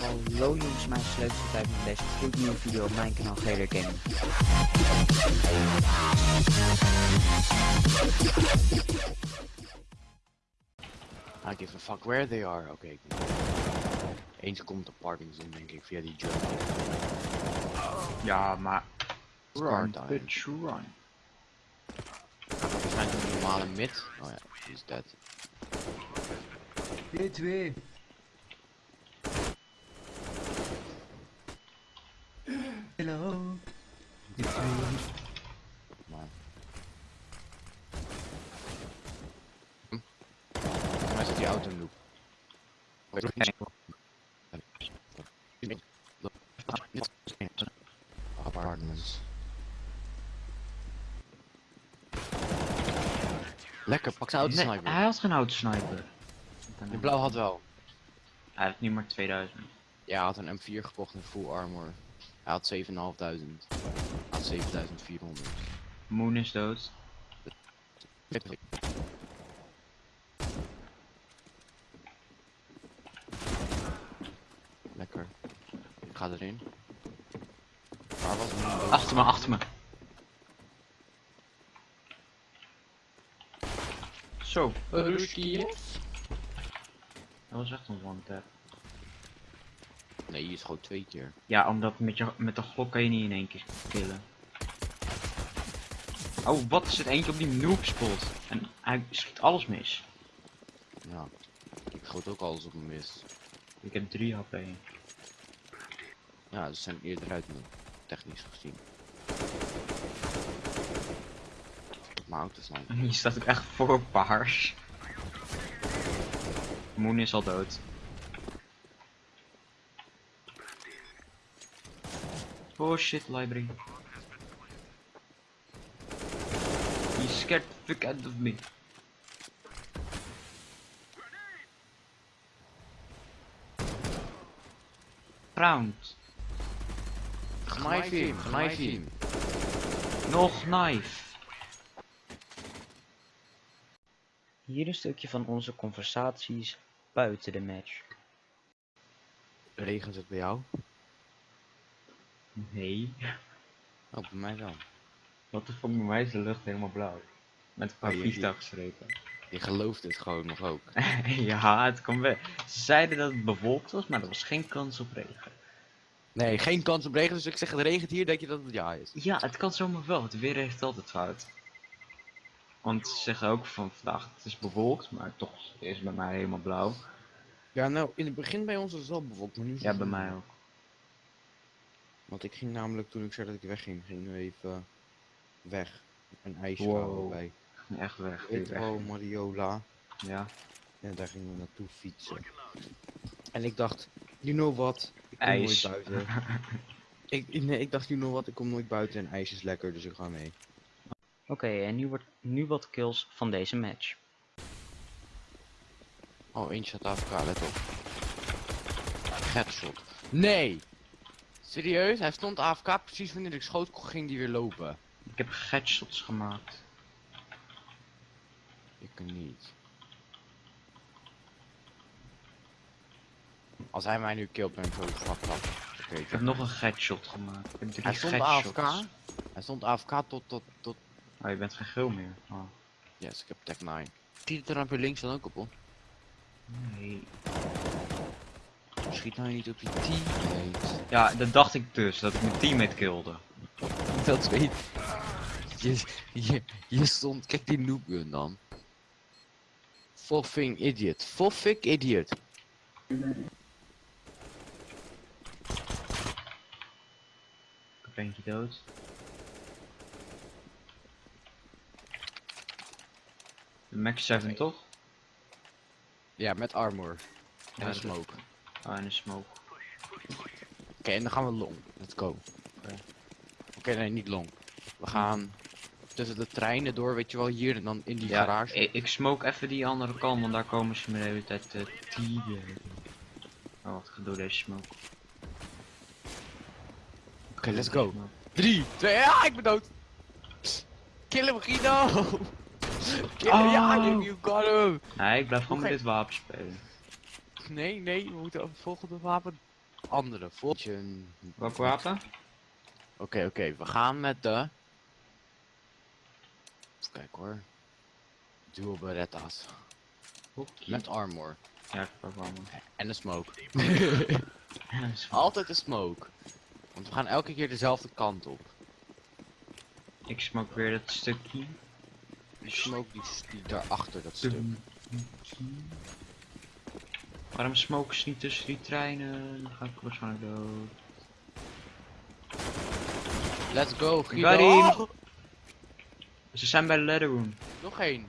Hallo jongens, mijn sleuteltijd met deze gloednieuwe video op mijn kanaal GR Gaming. I give a fuck where they are. Oké. ik Eens komt de parkings in, denk ik, via die jump. Ja, maar... Run, Run, bitch, run. Waarschijnlijk een normale mid. Oh ja, die is dead. D2. Hello. Maar... Hm? Volgens mij zit die auto in loop. Apartments. Lekker, pak zijn auto Nee, sniper. hij had geen autosniper. De blauw had wel. Hij heeft nu maar 2000. Ja, hij had een M4 gekocht in full armor. Hij had 7.500. Hij had 7400. Moon is dood. Lekker. Ik ga erin. Waar was het? Achter me, achter me. Zo, Ruski. Dat was echt een one tap. Nee, is gewoon twee keer. Ja, omdat met, je, met de glok kan je niet in één keer killen. Oh, wat is het eentje op die noob spot? En hij schiet alles mis. Ja. Ik schoot ook alles op mis. Ik heb 3 HP. Ja, ze zijn eerder uit nu. Technisch gezien. Mijn auto sniper. Hier staat ook echt voor paars. Moon is al dood. Oh shit, library. You scared the fuck out of me. Round. Knife hem, knife hem. Nog knife. Hier een stukje van onze conversaties buiten de match. Regent het bij jou? Nee. Oh, bij mij wel. Wat de fuck, bij mij is de lucht helemaal blauw. Met een paar Oh, vliegtuigstrepen. Je gelooft het gewoon nog ook. ja, het kwam weg. Ze zeiden dat het bewolkt was, maar er was geen kans op regen. Nee, geen kans op regen, dus ik zeg het regent hier, denk je dat het ja is. Ja, het kan zomaar wel. Het weer heeft altijd fout. Want ze zeggen ook van vandaag het is bewolkt, maar toch is het bij mij helemaal blauw. Ja, nou, in het begin bij ons was het wel bewolkt, maar nu is Ja, het bij wel mij ook. Want ik ging namelijk, toen ik zei dat ik wegging, ging nu even weg. Een ijsje Wow. bij Echt weg. Retro Mariola. Ja. En daar gingen we naartoe fietsen. En ik dacht, you know what, ik kom IJs. nooit buiten. ik, nee, ik dacht, you know what, ik kom nooit buiten en ijs is lekker, dus ik ga mee. Oké, en nu, wordt, nu wat kills van deze match. Oh, eentje staat AFK, let op. Headshot. Nee! Serieus? Hij stond AFK, precies wanneer ik schoot, ging die weer lopen. Ik heb headshots gemaakt. Ik niet. Als hij mij nu killt, ben ik zo. Oké, Ik heb nog een headshot gemaakt. Ik heb drie Hij stond. AFK. Hij stond AFK tot, tot, tot... Oh, je bent geen geel meer. Oh. Yes, ik heb tech 9. Die er weer links dan ook op, hoor. Nee. Schiet nou niet op die teammate. Ja, dat dacht ik dus, dat ik mijn teammate kilde. Dat weet je, je, je stond, kijk die noobgun dan. Foffing idiot. Foffing idiot. Ik heb eentje dood. Max 7 toch? Ja, met armor. En een smoke. Oh, en een smoke. Oké, en dan gaan we long. Let's go. Oké. Nee, niet long. We gaan tussen de treinen door, weet je wel, hier en dan in die Ja, garage. ik, ik smoke even die andere kant, want daar komen ze me de hele tijd te tieren. Oh, wat gedoe deze smoke. Oké, let's go. 3, 2, ja, ik ben dood. Kill hem, Guido. Hem, ja, Oh. you got him. Nee, ik blijf gewoon met dit wapen spelen. nee, nee, we moeten over het volgende wapen. Andere, volgende. Welk wapen? Oké, oké, we gaan met de... Even kijken hoor. Dual Beretta's. Met armor. Ja, ik pak wel. En de smoke. Altijd de smoke. Want we gaan elke keer dezelfde kant op. Ik smoke weer dat stukje. Die smoke die, die daarachter, dat stuk. Waarom smoken ze niet tussen die treinen? Dan ga ik waarschijnlijk dood. Let's go, Guido. Oh, Ze zijn bij de ladder room. nog één.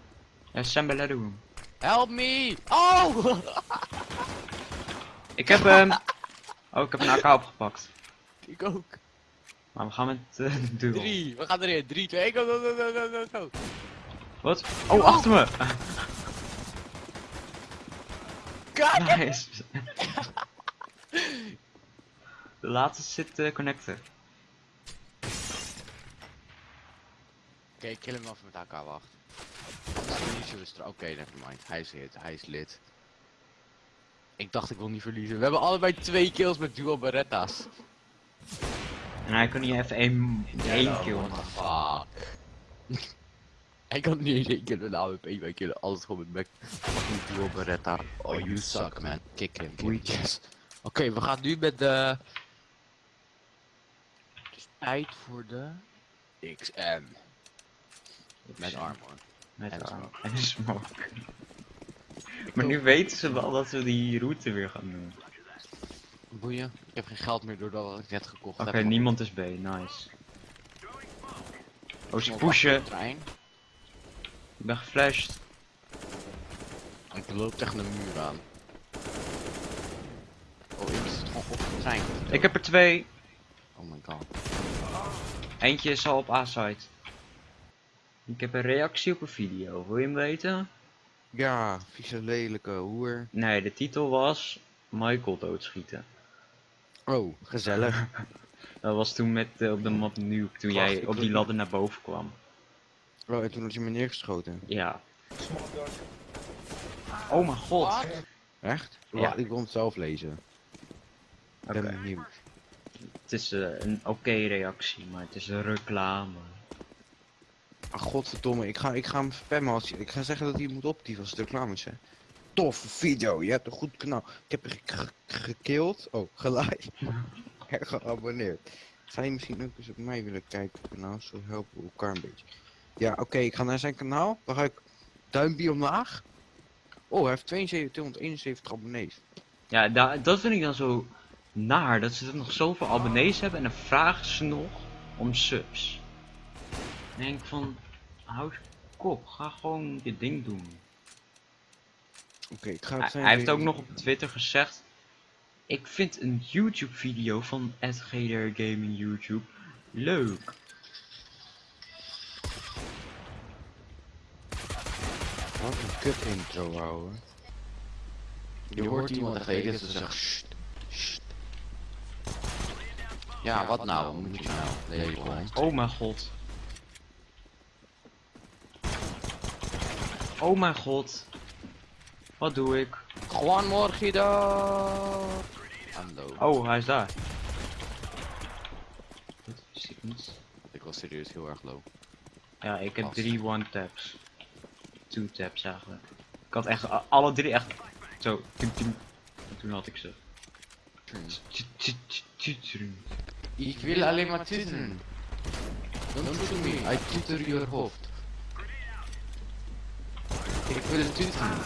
Ja, ze zijn bij ladder room. Help me! Oh! Ik heb hem. Oh, ik heb een AK opgepakt. Ik ook. Maar we gaan met de duel. Drie, we gaan erin. Drie, twee, go, go, go, go, go. Wat? Oh, achter me! Kijk! Nice. De laatste zit eh, connector. Oké, kill hem even met AK, wacht. Oké, nevermind. Hij is hit, hij is lid. Ik dacht ik wil niet verliezen. We hebben allebei twee kills met dual Beretta's. En hij kon niet even één, één kill. What the fuck? Hij kan niet eens één keer een AWP bij killen, alles gewoon met back. Fucking dual Beretta. Oh, you suck man. Kick him, kick. Yes. Oké, we gaan nu met de... Het is tijd voor de... XM. Met armor. Met En arm. smoke. En smoke. Maar nu weten ze wel dat we die route weer gaan doen. Boeien. Ik heb geen geld meer doordat ik net gekocht Oké, heb. niemand is B, nice. Oh, ze pushen. trein. Ik ben geflasht. Ik loop tegen de muur aan. Oh, ik zit gewoon op de trein. Ik heb er twee. Oh my god. Eentje is al op A-site. Ik heb een reactie op een video. Wil je hem weten? Ja, vieze lelijke hoer. Nee, de titel was Michael doodschieten. Oh, gezellig. Dat was toen met eh, op de map Nuke, toen jij op die ladder naar boven kwam. Oh, en toen had je me neergeschoten. Ja. Oh mijn god. Echt? Ja. Ja. Ik wil het zelf lezen. Ik Oké. ben benieuwd. Het is eh, een oké reactie, maar het is een reclame. Ah, godverdomme, ik ga, ik ga hem spammen als ik ga zeggen dat hij moet optieven als het reclame is. hè. Toffe video, je hebt een goed kanaal. Ik heb je ge- ge- gekilld, oh, geliked en geabonneerd. Zou je misschien ook eens op mij willen kijken op kanaal, zo helpen we elkaar een beetje. Ja, oké, ik ga naar zijn kanaal, dan ga ik duimpje omlaag. Oh, hij heeft 72, 271 abonnees. Ja, da dat vind ik dan zo naar, dat ze nog zoveel abonnees hebben en dan vragen ze nog om subs. Dan denk van, hou je kop, ga gewoon je ding doen. Oké, ik ga Hij, het zijn hij heeft ook nog op Twitter gezegd, ik vind een YouTube video van GDR Gaming YouTube leuk. Wat een kut intro, ouwe. Je hoort iemand tegen ze zegt sst, sst. Ja, wat nou? Wat moet je nou? Hond. Oh mijn god. Oh mijn god. Wat doe ik? Gewoon morgen dan. Oh, hij is daar. Dat ik was serieus heel erg low. Ja, ik heb Gast. drie one-taps. Two-taps eigenlijk. Ik had echt alle drie echt zo. Toen had ik ze. Ik wil alleen maar tussen. Don't shoot me, I tutor your hoofd. Ik wil tussen.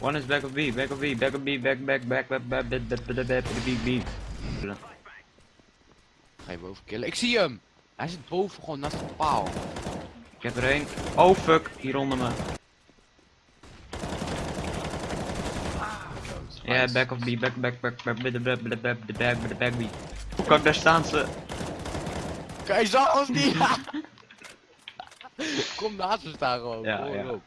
One is back of B, back of B, back of B, back, back, back, back, back, back, back, back, back, back, back, back. Ga je boven killen? Ik zie hem! Hij zit boven gewoon naast de paal. Ik heb er één. Oh fuck, hier onder me. Ja, back of B, back, back, back, back, back, back, back, back, back, back, back, back, back. Hoe kan ik daar staan ze? Kijk, zag ons niet! Kom naast me staan gewoon. Ja, ja. op.